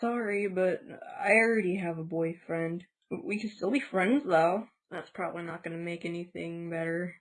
sorry, but I already have a boyfriend. We can still be friends though. That's probably not gonna make anything better.